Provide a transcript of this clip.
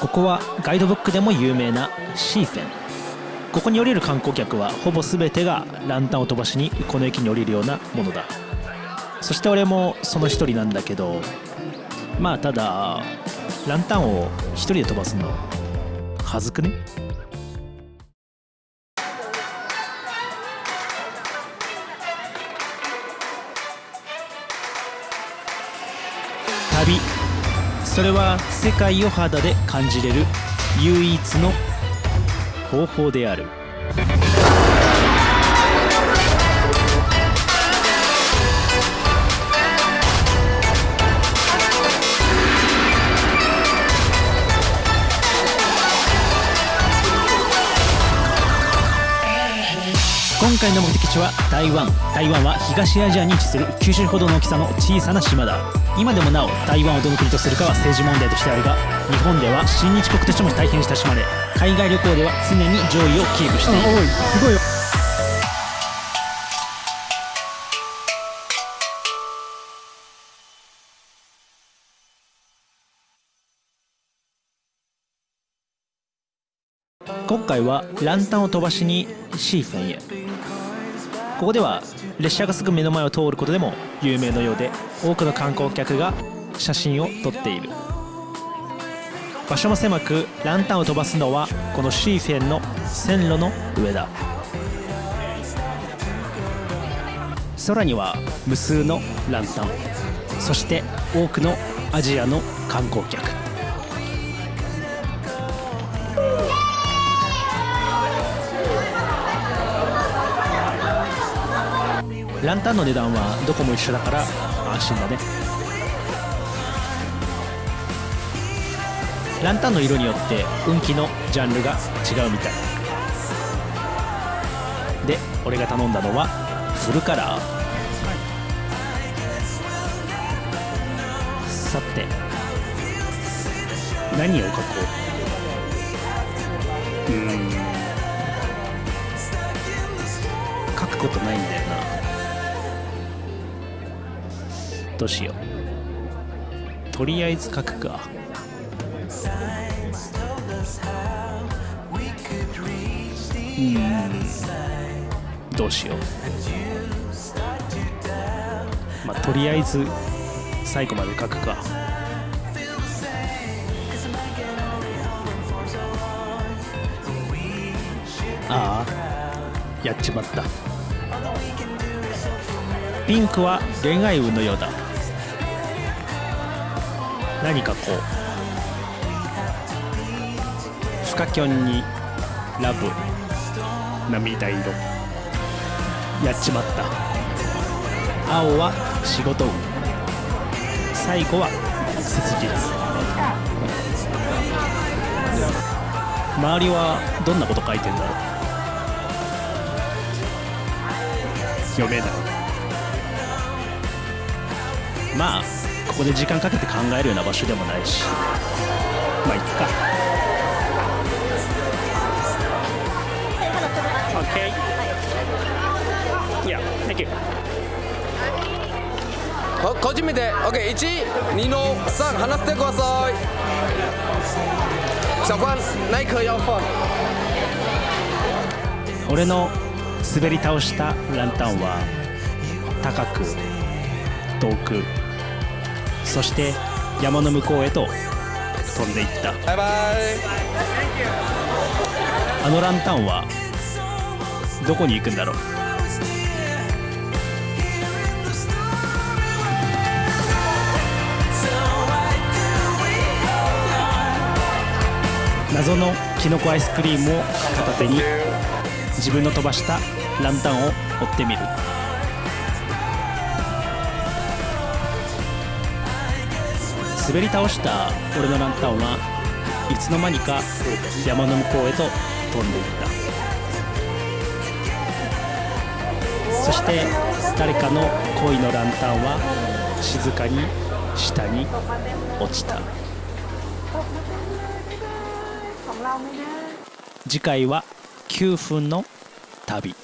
ここはガイドブックでも有名なシーフェン。ここに降りる観光客はほぼ全てがランタンを飛ばしにこの駅に降りるようなものだ。そして俺もその一人なんだけどまあただランタンを一人で飛ばすのはずくね？旅それは世界を肌で感じれる唯一の方法である。回の目的地は台湾。台湾は東アジアに位置する九州ほどの大きさの小さな島だ。今でもなお台湾をどの国とするかは政治問題としてあるが日本では親日国としても大変親しまれ。海外旅行では常に上位をキープしている。すごい今回はランタンを飛ばしにシーフェンへ。ここでは列車がすぐ目の前を通ることでも有名のようで多くの観光客が写真を撮っている。場所も狭くランタンを飛ばすのはこのシーフェンの線路の上だ。空には無数のランタンそして多くのアジアの観光客。ランタンの値段はどこも一緒だから安心だね。ランタンの色によって運気のジャンルが違うみたい。で俺が頼んだのはフルカラー。さて何を書こう？うん。書くことないんだよな。どうしよう。とりあえず書くか。うん。どうしよう。まあとりあえず最後まで書くか。ああやっちまった。ピンクは恋愛運のようだ。何かこうフカキョンにラブ涙色やっちまった。青は仕事運。最後は切実。周りはどんなこと書いてんだろう。読めない。まあここで時間かけて考えるような場所でもないし。まあいっか。OK いや Thank you. こ個人見て OK1 2の3離してください。小关那一颗要放俺の滑り倒したランタンは高く遠くそして山の向こうへと飛んでいった。バイバイ。あのランタンはどこに行くんだろう。謎のきのこアイスクリームを片手に自分の飛ばしたランタンを追ってみる滑り倒した俺のランタンはいつの間にか山の向こうへと飛んでいった。そして誰かの恋のランタンは静かに下に落ちた。次回は9分の旅。